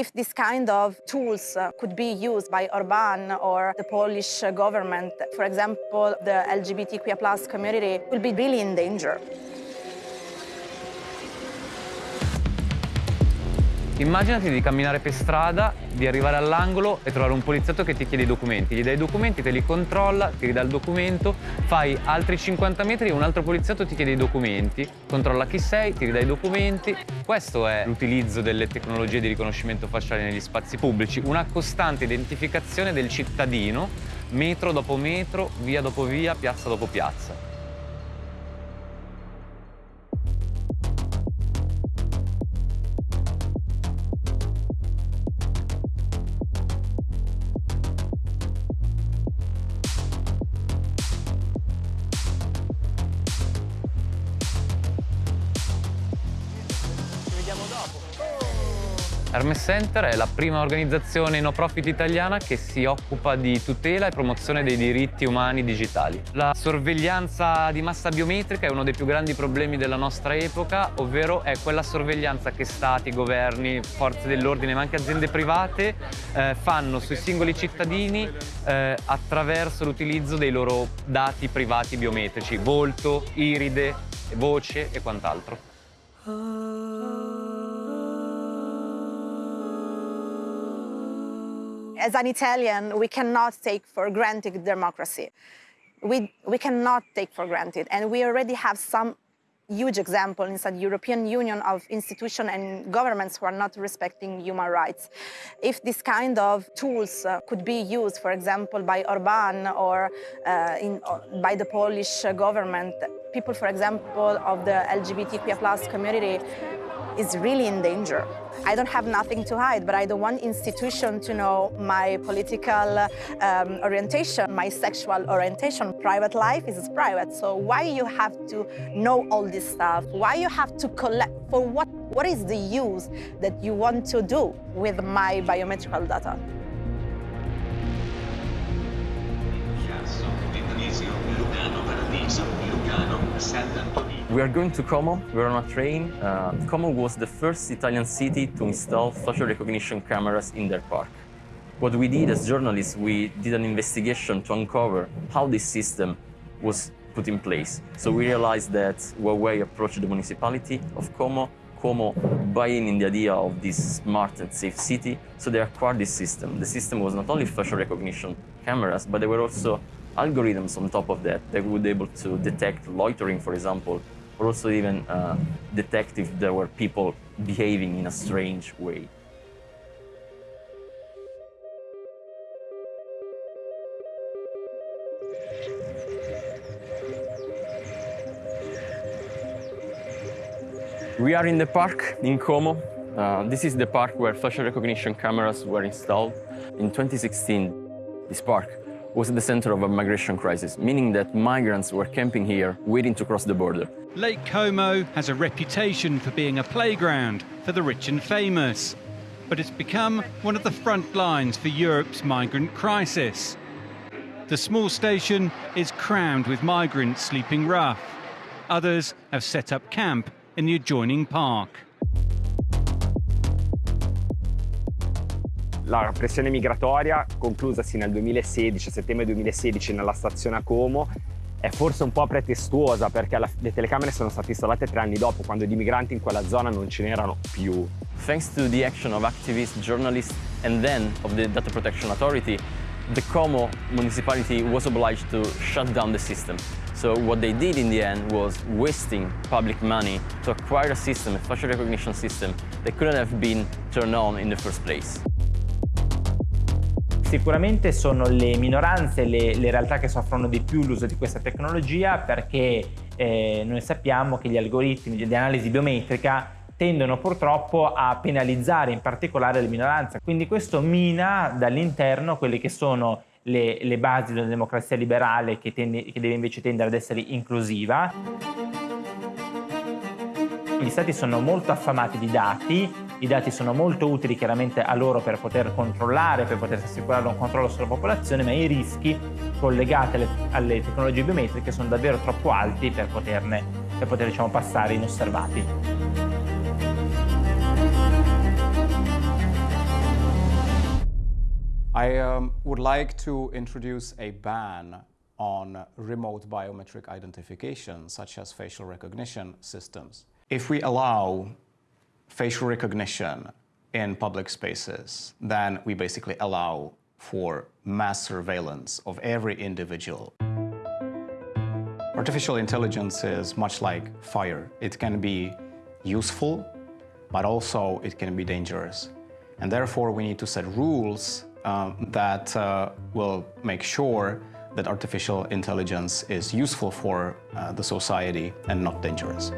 If this kind of tools uh, could be used by Orban or the Polish government, for example, the LGBTQIA plus community will be really in danger. Immaginati di camminare per strada, di arrivare all'angolo e trovare un poliziotto che ti chiede i documenti. Gli dai i documenti, te li controlla, ti ridà il documento, fai altri 50 metri e un altro poliziotto ti chiede i documenti, controlla chi sei, ti ridà i documenti. Questo è l'utilizzo delle tecnologie di riconoscimento facciale negli spazi pubblici, una costante identificazione del cittadino, metro dopo metro, via dopo via, piazza dopo piazza. Hermes Center è la prima organizzazione no profit italiana che si occupa di tutela e promozione dei diritti umani digitali. La sorveglianza di massa biometrica è uno dei più grandi problemi della nostra epoca, ovvero è quella sorveglianza che stati, governi, forze dell'ordine ma anche aziende private eh, fanno sui singoli cittadini eh, attraverso l'utilizzo dei loro dati privati biometrici, volto, iride, voce e quant'altro. As an Italian, we cannot take for granted democracy. We, we cannot take for granted. And we already have some huge example inside the European Union of institutions and governments who are not respecting human rights. If this kind of tools uh, could be used, for example, by Orban or uh, in, uh, by the Polish government, people, for example, of the LGBTQIA plus community is really in danger. I don't have nothing to hide, but I don't want institution to know my political um, orientation, my sexual orientation. Private life is private, so why you have to know all this stuff? Why you have to collect, for what, what is the use that you want to do with my biometrical data? We are going to Como, we're on a train. Uh, Como was the first Italian city to install facial recognition cameras in their park. What we did as journalists, we did an investigation to uncover how this system was put in place. So we realized that Huawei approached the municipality of Como, Como buying in the idea of this smart and safe city, so they acquired this system. The system was not only facial recognition cameras, but there were also algorithms on top of that that would be able to detect loitering, for example, or also even uh, detect if there were people behaving in a strange way. We are in the park in Como. Uh, this is the park where facial recognition cameras were installed. In 2016, this park was at the center of a migration crisis, meaning that migrants were camping here, waiting to cross the border. Lake Como has a reputation for being a playground for the rich and famous, but it's become one of the front lines for Europe's migrant crisis. The small station is crammed with migrants sleeping rough. Others have set up camp in the adjoining park. La pressione migratoria conclusasi nel 2016, settembre 2016 nella stazione a Como è forse un po' pretestuosa perché la, le telecamere sono state installate tre anni dopo quando di migranti in quella zona non ce n'erano più. Thanks to the action of activists, journalists and then of the Data Protection Authority, the Como municipality was obliged to shut down the system. So what they did in the end was wasting public money to acquire a system, a facial recognition system that couldn't have been turned on in the first place. Sicuramente sono le minoranze le, le realtà che soffrono di più l'uso di questa tecnologia perché eh, noi sappiamo che gli algoritmi di analisi biometrica tendono purtroppo a penalizzare in particolare le minoranze. Quindi questo mina dall'interno quelle che sono le, le basi una democrazia liberale che, tende, che deve invece tendere ad essere inclusiva. Gli stati sono molto affamati di dati, i dati sono molto utili chiaramente a loro per poter controllare, per poter assicurare un controllo sulla popolazione, ma i rischi collegati alle, alle tecnologie biometriche sono davvero troppo alti per, poterne, per poter diciamo, passare inosservati. I um, would like to introduce a ban on remote biometric identification, such as facial recognition systems. If we allow facial recognition in public spaces, then we basically allow for mass surveillance of every individual. Artificial intelligence is much like fire. It can be useful, but also it can be dangerous. And therefore, we need to set rules um, that uh, will make sure that artificial intelligence is useful for uh, the society and not dangerous.